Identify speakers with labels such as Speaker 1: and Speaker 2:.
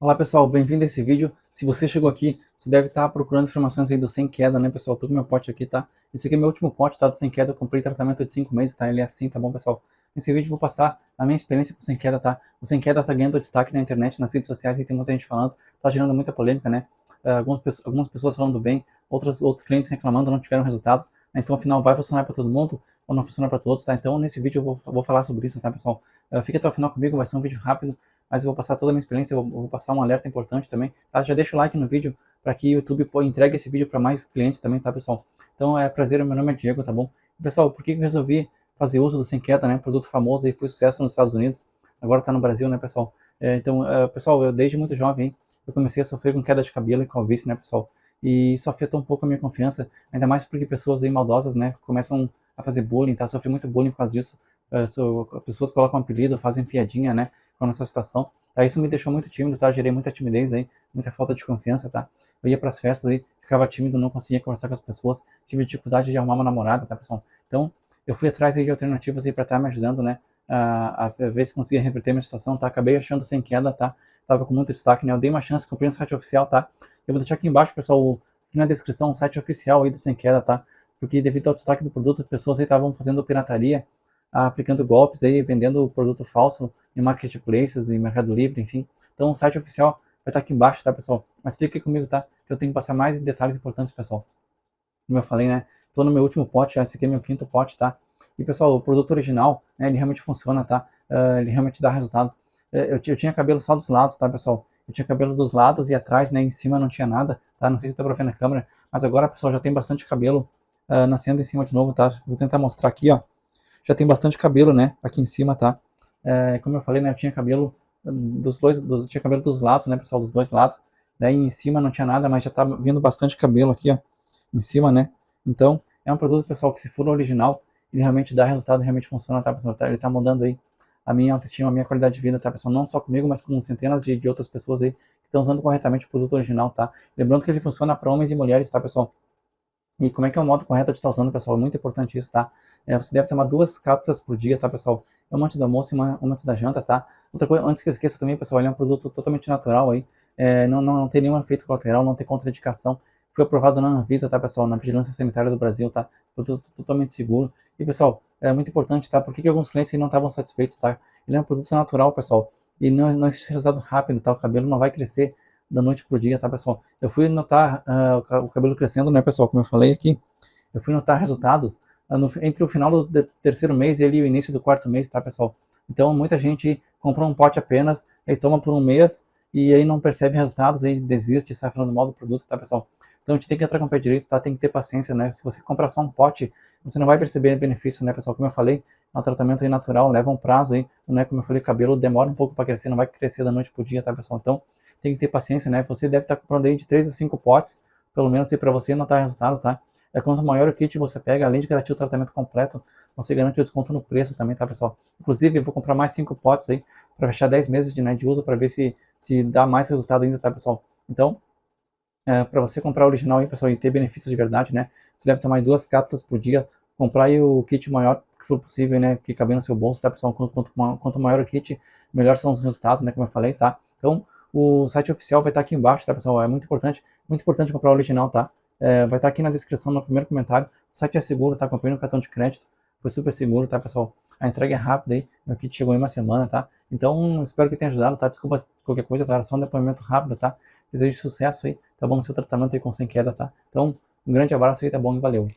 Speaker 1: Olá pessoal, bem-vindo a esse vídeo. Se você chegou aqui, você deve estar procurando informações aí do Sem Queda, né pessoal? Com meu pote aqui, tá? Esse aqui é meu último pote, tá? Do Sem Queda, eu comprei tratamento de 5 meses, tá? Ele é assim, tá bom pessoal? Nesse vídeo eu vou passar a minha experiência com o Sem Queda, tá? O Sem Queda tá ganhando destaque na internet, nas redes sociais, e tem muita gente falando, tá gerando muita polêmica, né? Uh, algumas, algumas pessoas falando bem, outros, outros clientes reclamando, não tiveram resultados. Né? Então, afinal, vai funcionar para todo mundo ou não funcionar para todos, tá? Então, nesse vídeo eu vou, vou falar sobre isso, tá pessoal? Uh, fica até o final comigo, vai ser um vídeo rápido, mas eu vou passar toda a minha experiência, eu vou, eu vou passar um alerta importante também, tá? Já deixa o like no vídeo para que o YouTube entregue esse vídeo para mais clientes também, tá, pessoal? Então é prazer, meu nome é Diego, tá bom? Pessoal, por que eu resolvi fazer uso do Sem Queda, né? Produto famoso e foi sucesso nos Estados Unidos, agora tá no Brasil, né, pessoal? É, então, é, pessoal, eu desde muito jovem, eu comecei a sofrer com queda de cabelo e calvície, né, pessoal? E isso afetou um pouco a minha confiança, ainda mais porque pessoas aí maldosas, né, começam a fazer bullying, tá? Sofri muito bullying por causa disso. Uh, so, pessoas colocam apelido, fazem piadinha, né, com a nossa situação. Tá? Isso me deixou muito tímido, tá? Gerei muita timidez aí, muita falta de confiança, tá? Eu ia pras festas aí, ficava tímido, não conseguia conversar com as pessoas, tive dificuldade de arrumar uma namorada, tá, pessoal? Então, eu fui atrás aí de alternativas aí para estar tá me ajudando, né? A, a, ver se conseguia reverter minha situação, tá? Acabei achando sem queda, tá? Tava com muito destaque, né? Eu dei uma chance, comprei no site oficial, tá? Eu vou deixar aqui embaixo, pessoal, aqui na descrição, o site oficial aí do Sem Queda, tá? Porque devido ao destaque do produto, pessoas aí estavam fazendo pirataria, aplicando golpes aí, vendendo produto falso em marketplaces, em Mercado Livre, enfim. Então o site oficial vai estar aqui embaixo, tá, pessoal? Mas fique comigo, tá? Que eu tenho que passar mais detalhes importantes, pessoal. Como eu falei, né? Tô no meu último pote, já. Esse aqui é meu quinto pote, tá? E, pessoal, o produto original, né? Ele realmente funciona, tá? Uh, ele realmente dá resultado. Uh, eu, eu, tinha cabelo só dos lados, tá, pessoal? Eu tinha cabelo dos lados e atrás, né? Em cima não tinha nada, tá? Não sei se dá pra ver na câmera. Mas agora, pessoal, já tem bastante cabelo uh, nascendo em cima de novo, tá? Vou tentar mostrar aqui, ó já tem bastante cabelo, né? Aqui em cima, tá? É, como eu falei, né? Eu tinha cabelo dos dois, dos, tinha cabelo dos lados, né, pessoal? Dos dois lados. Daí em cima não tinha nada, mas já tá vindo bastante cabelo aqui, ó. Em cima, né? Então, é um produto, pessoal, que se for original, ele realmente dá resultado, realmente funciona, tá, pessoal? Ele tá mudando aí a minha autoestima, a minha qualidade de vida, tá, pessoal? Não só comigo, mas com centenas de, de outras pessoas aí que estão usando corretamente o produto original, tá? Lembrando que ele funciona para homens e mulheres, tá, pessoal? E como é que é o modo correto de estar usando, pessoal? É muito importante isso, tá? É, você deve tomar duas cápsulas por dia, tá, pessoal? Uma antes do almoço e uma, uma antes da janta, tá? Outra coisa, antes que eu esqueça também, pessoal, ele é um produto totalmente natural aí. É, não, não, não tem nenhum efeito colateral, não tem contraindicação. Foi aprovado na Anvisa, tá, pessoal? Na Vigilância Sanitária do Brasil, tá? Produto totalmente seguro. E, pessoal, é muito importante, tá? Por que, que alguns clientes não estavam satisfeitos, tá? Ele é um produto natural, pessoal. E não, não existe resultado rápido, tá? O cabelo não vai crescer da noite pro dia, tá, pessoal? Eu fui notar uh, o cabelo crescendo, né, pessoal? Como eu falei aqui. Eu fui notar resultados uh, no, entre o final do terceiro mês e o início do quarto mês, tá, pessoal? Então, muita gente compra um pote apenas, aí toma por um mês e aí não percebe resultados, aí desiste, sai falando mal do produto, tá, pessoal? Então, a gente tem que entrar com o pé direito, tá? Tem que ter paciência, né? Se você comprar só um pote, você não vai perceber benefício, né, pessoal? Como eu falei, é um tratamento aí natural, leva um prazo aí, né? Como eu falei, cabelo demora um pouco para crescer, não vai crescer da noite pro dia, tá, pessoal? Então, tem que ter paciência, né? Você deve estar comprando aí de 3 a 5 potes, pelo menos, para você notar resultado, tá? É quanto maior o kit você pega, além de garantir o tratamento completo, você garante o desconto no preço também, tá, pessoal? Inclusive, eu vou comprar mais 5 potes aí, para fechar 10 meses de, né, de uso, para ver se, se dá mais resultado ainda, tá, pessoal? Então, é, para você comprar o original aí, pessoal, e ter benefícios de verdade, né? Você deve tomar duas cápsulas por dia, comprar aí o kit maior que for possível, né? Que caber no seu bolso, tá, pessoal? Quanto, quanto, quanto maior o kit, melhor são os resultados, né? Como eu falei, tá? Então, o site oficial vai estar aqui embaixo, tá, pessoal? É muito importante, muito importante comprar o original, tá? É, vai estar aqui na descrição, no primeiro comentário. O site é seguro, tá? Comprei no cartão de crédito, foi super seguro, tá, pessoal? A entrega é rápida aí, meu kit chegou em uma semana, tá? Então, espero que tenha ajudado, tá? Desculpa qualquer coisa, tá? Era só um depoimento rápido, tá? Desejo sucesso aí, tá bom? No seu tratamento aí com sem queda, tá? Então, um grande abraço aí, tá bom? E valeu!